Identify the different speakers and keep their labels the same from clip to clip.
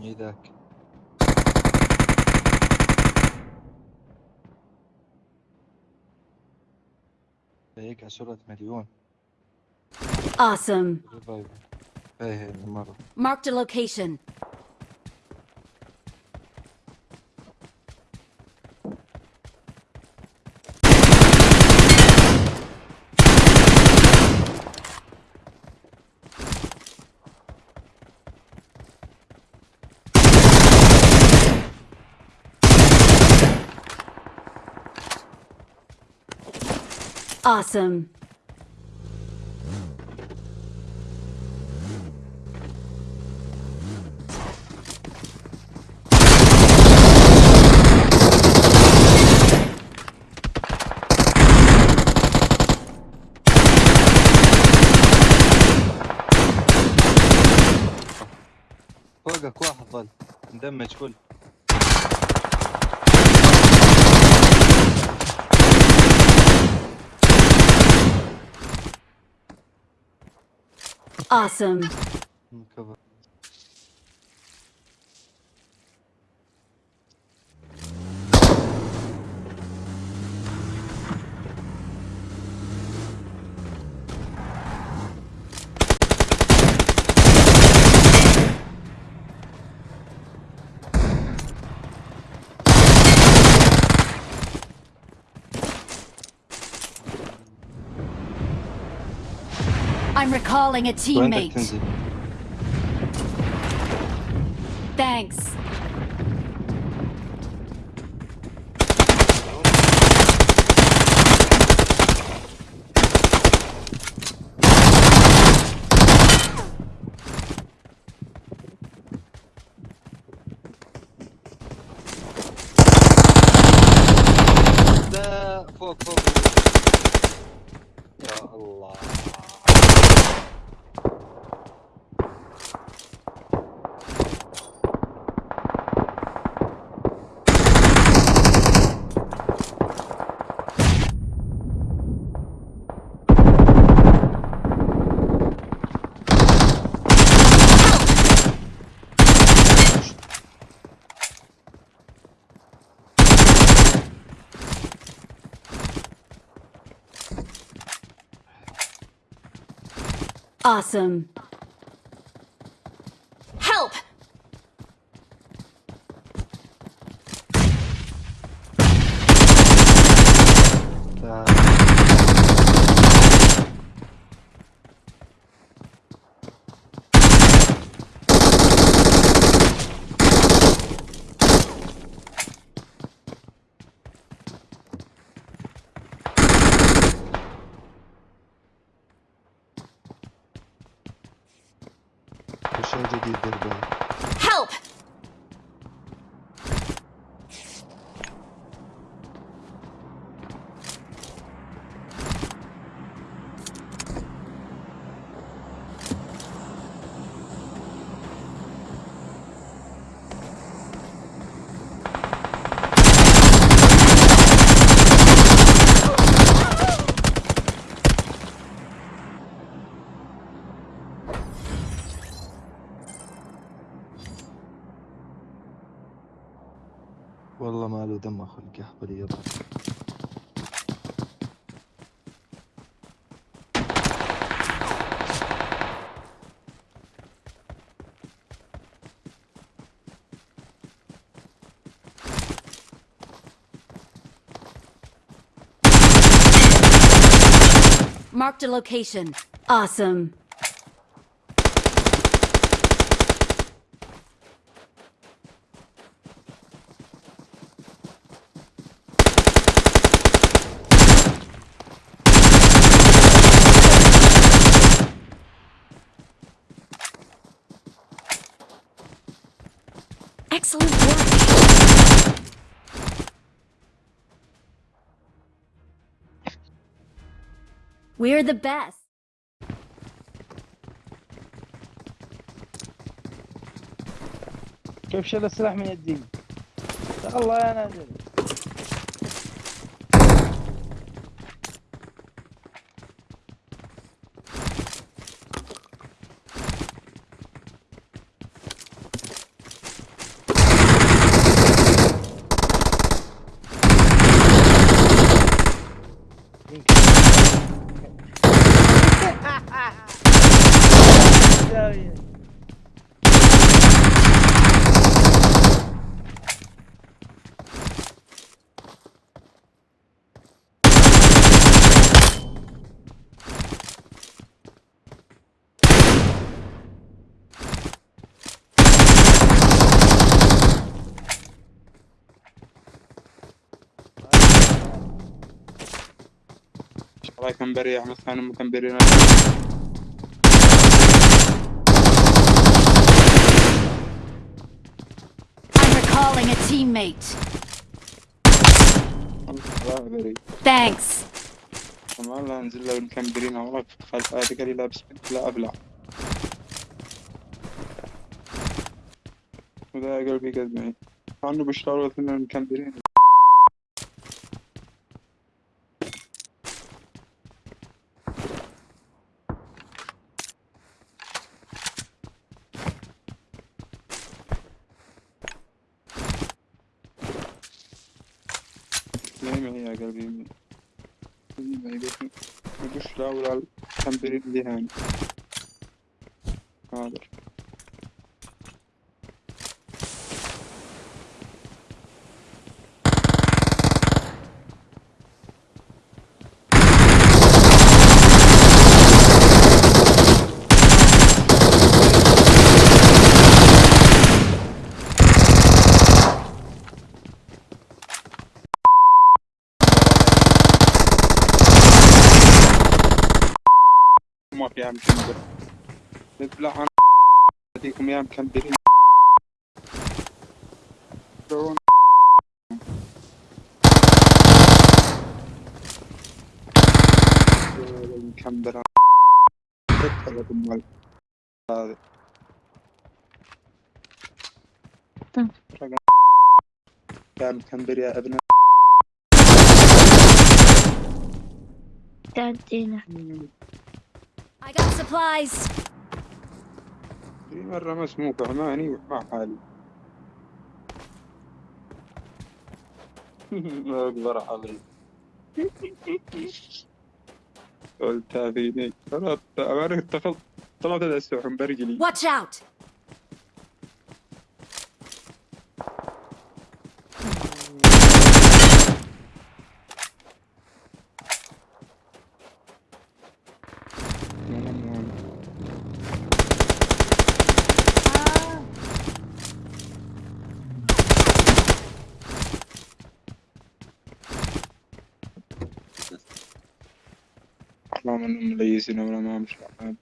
Speaker 1: اي ذاك هيك عشرة مليون
Speaker 2: Awesome.
Speaker 1: ريفايف ايه مرة
Speaker 2: Marked a location. Awesome.
Speaker 1: فوقك واحد ظل مدمج كل
Speaker 2: Awesome. I'm recalling a teammate. Thanks. Awesome.
Speaker 1: Şöyle bir bir
Speaker 2: böyle.
Speaker 1: والله ما له دم خلق يحبل يضرب
Speaker 2: Marked a location. Awesome. Excellent work. We're the best.
Speaker 3: كيف شل السلاح من يدي الله يا نازل والله
Speaker 4: كان بريء مثلا كان بريء
Speaker 2: I'm recalling a teammate.
Speaker 4: والله
Speaker 2: Thanks.
Speaker 4: لا أنزل له المكمبرين والله خلف هذا قال لي لابس لا أبلع. وذا قلبي قد معي مع انه بيشتغلوا اثنين المكمبرين really I gotta be. Maybe I just travel all completely hand. ما فيها مكمبر نبلع عن هذيكم يا. يا هذا رقم يا مكمبر يا ابن.
Speaker 5: تعدينا.
Speaker 2: I got supplies.
Speaker 4: في مرة مسموع فهماني ومع حالي ما أقدر علي قلتها فيني خلاص أنا اتخذت طلعت السحن برجلي
Speaker 2: Watch out.
Speaker 4: ما منهم مليسين ولا ما مش عارف.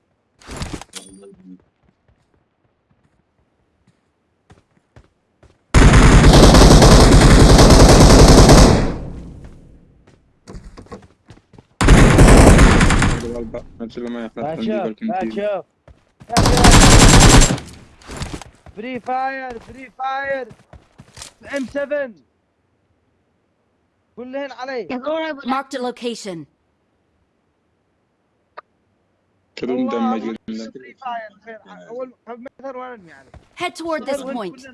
Speaker 4: الغلبة نفس ما
Speaker 3: ما
Speaker 4: عندي
Speaker 3: شوف فري فاير فري فاير ام 7 كلهن علي
Speaker 2: Marked a location.
Speaker 4: كلهم دمج
Speaker 3: والله فري فاير خير اول مثلا وين يعني
Speaker 2: Head toward this
Speaker 3: وين
Speaker 2: point.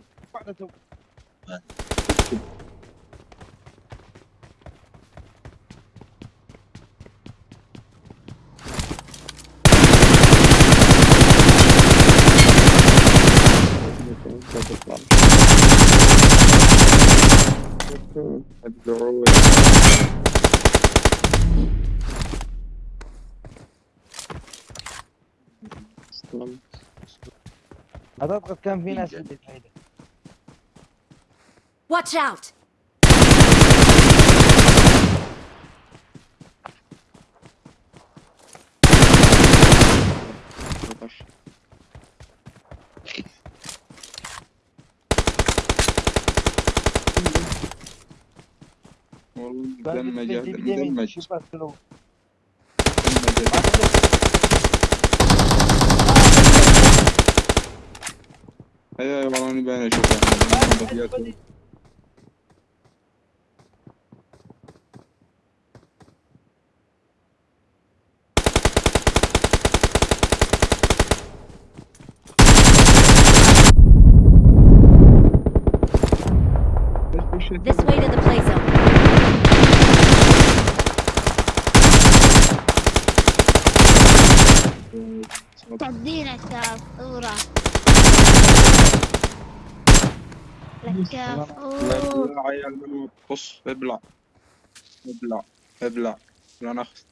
Speaker 3: أعتقد كان في ناس عندي بعيدة.
Speaker 2: Watch out.
Speaker 4: والله
Speaker 3: كان في
Speaker 4: Hayır hayır onu ben de çok beğendim.
Speaker 2: This way to the play zone.
Speaker 5: Tadina stuff.
Speaker 4: لا عيال بص ابلع. ابلع ابلع. لا نخس.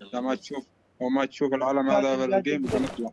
Speaker 4: لا ما تشوف وما تشوف العلم هذا بالجيم بنطلع